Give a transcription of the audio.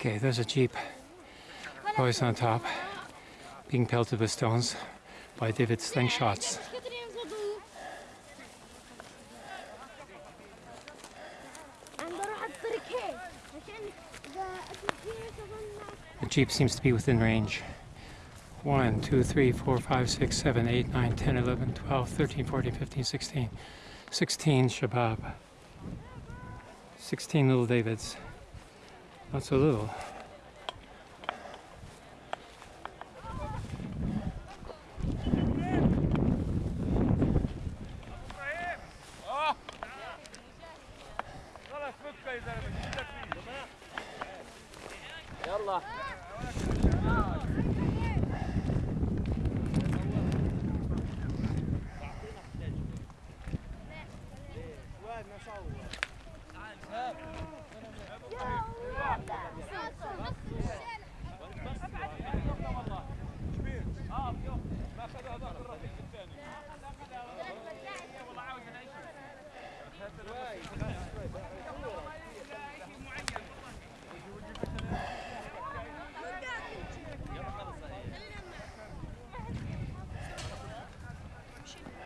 Okay, there's a jeep. Boys on top, being pelted with stones by David slingshots. The jeep seems to be within range. 1, 2, 3, 4, 5, 6, 7, 8, 9, 10, 11, 12, 13, 14, 15, 16. 16 Shabab. 16 little Davids. Not so little. Yeah.